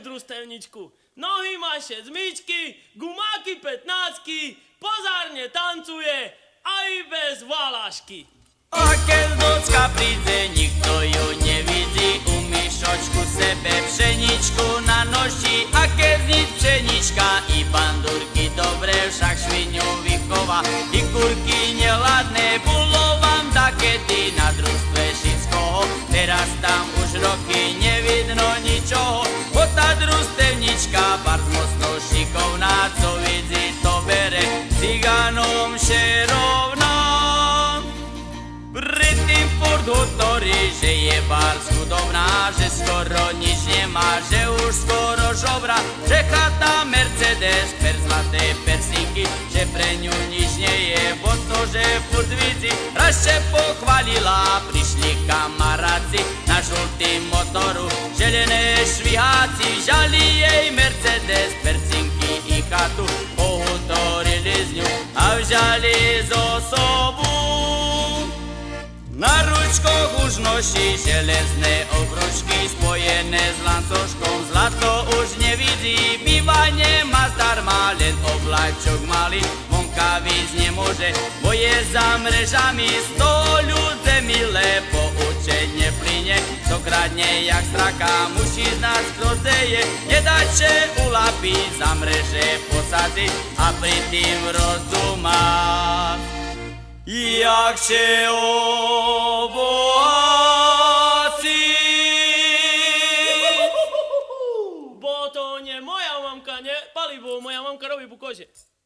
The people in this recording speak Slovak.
jakú družstevničku. Nohy maše zmyčky, gumáky petnácky, pozárne tancuje, aj bez valašky. A keď docka príde, nikto ju nevidí U myšočku sebe pšeničku na noši A keď znič pšenička i bandurky dobre Však šviňu vychova i hutorí, že je bar chudobná, že skoro nič nemá, že už skoro žobra, že chata Mercedes, per zlaté persinky, že pre ňu nič nie je, bo to, že furt vidí, raz še pochválila, prišli kamaráci na žltým motoru, želené šviháci, žali jej Mercedes, persinky Na ručkoch už noší železné obručky spojené s lancoškom. Zlato už nevidí, bývanie má zdarma, len oblačok malý. Vonka víc nemôže, bo je za mrežami. Sto ľudze milé poučenie plyne, to kradne jak straka, muší z nás krozeje. Nedače ulapí, za mreže posadzi a pri tým rozdumá. Jak się obohaci. Bo to nie moja mamka, nie? Palivo,